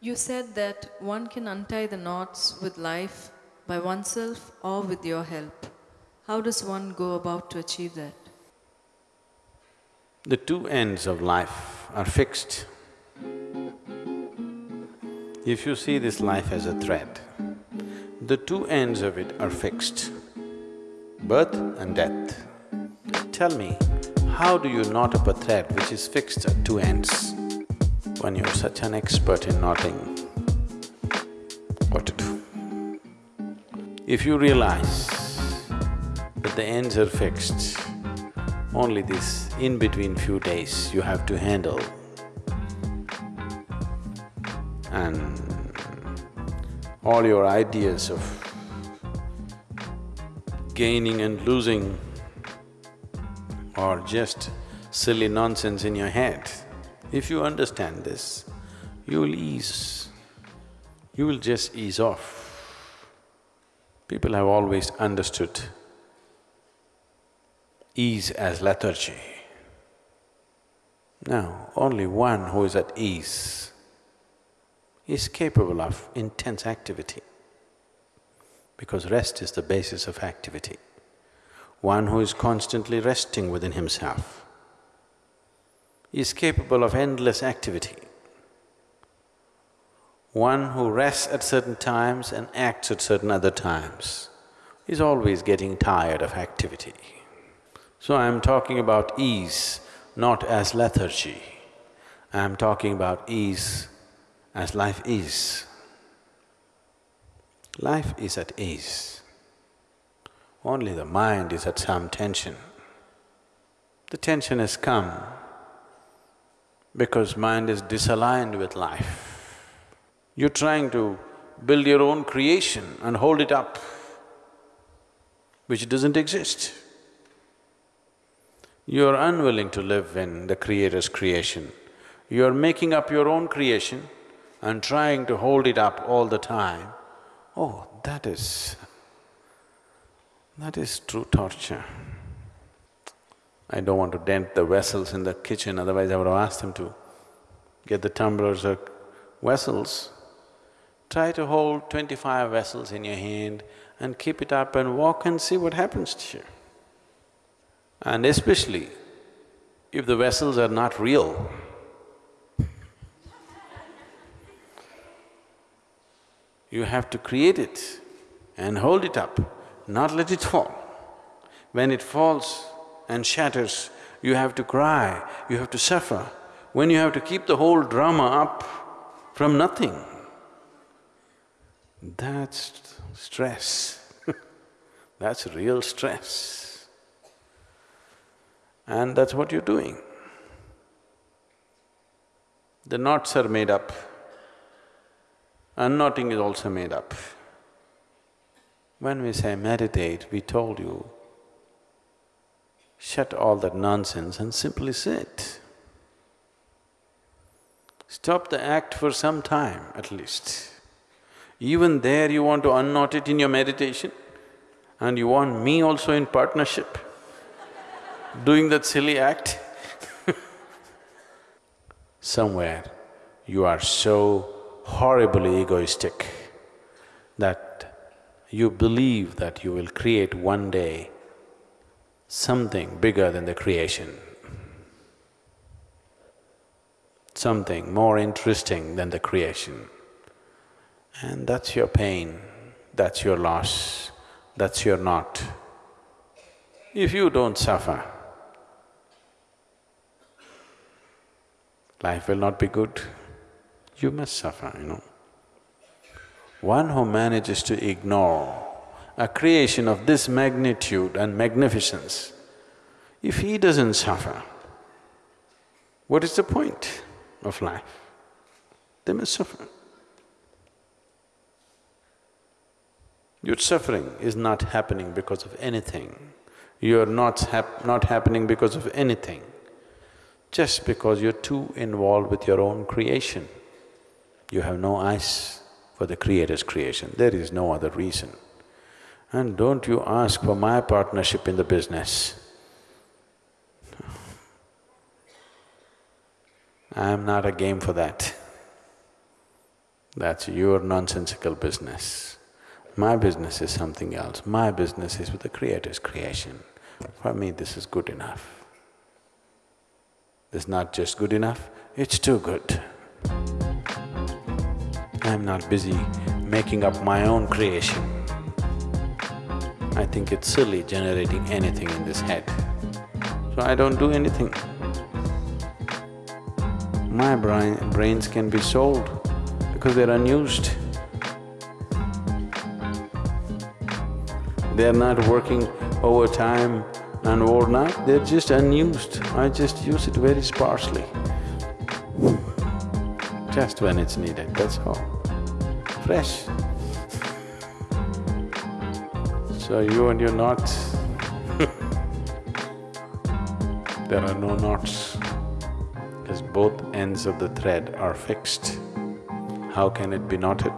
You said that one can untie the knots with life by oneself or with your help. How does one go about to achieve that? The two ends of life are fixed. If you see this life as a thread, the two ends of it are fixed, birth and death. Tell me, how do you knot up a thread which is fixed at two ends? When you're such an expert in knotting, what to do? If you realize that the ends are fixed, only this in-between few days you have to handle and all your ideas of gaining and losing are just silly nonsense in your head. If you understand this, you will ease, you will just ease off. People have always understood ease as lethargy. Now, only one who is at ease is capable of intense activity because rest is the basis of activity. One who is constantly resting within himself is capable of endless activity. One who rests at certain times and acts at certain other times is always getting tired of activity. So I'm talking about ease not as lethargy, I'm talking about ease as life is. Life is at ease. Only the mind is at some tension. The tension has come because mind is disaligned with life. You're trying to build your own creation and hold it up, which doesn't exist. You're unwilling to live in the Creator's creation. You're making up your own creation and trying to hold it up all the time. Oh, that is… that is true torture. I don't want to dent the vessels in the kitchen, otherwise I would have asked them to get the tumblers or vessels. Try to hold twenty-five vessels in your hand and keep it up and walk and see what happens to you. And especially if the vessels are not real, you have to create it and hold it up, not let it fall. When it falls, and shatters, you have to cry, you have to suffer. When you have to keep the whole drama up from nothing, that's stress that's real stress. And that's what you're doing. The knots are made up, unknotting is also made up. When we say meditate, we told you Shut all that nonsense and simply sit. Stop the act for some time at least. Even there you want to unknot it in your meditation and you want me also in partnership doing that silly act Somewhere you are so horribly egoistic that you believe that you will create one day something bigger than the creation, something more interesting than the creation. And that's your pain, that's your loss, that's your knot. If you don't suffer, life will not be good. You must suffer, you know. One who manages to ignore a creation of this magnitude and magnificence, if he doesn't suffer, what is the point of life? They must suffer. Your suffering is not happening because of anything. You're not hap not happening because of anything, just because you're too involved with your own creation. You have no eyes for the Creator's creation, there is no other reason. And don't you ask for my partnership in the business. I am not a game for that. That's your nonsensical business. My business is something else. My business is with the Creator's creation. For me, this is good enough. This is not just good enough, it's too good. I'm not busy making up my own creation. I think it's silly generating anything in this head. So I don't do anything. My brain, brains can be sold because they're unused. They're not working overtime and overnight, they're just unused. I just use it very sparsely. Just when it's needed, that's all. Fresh. So you and your knots, there are no knots because both ends of the thread are fixed. How can it be knotted?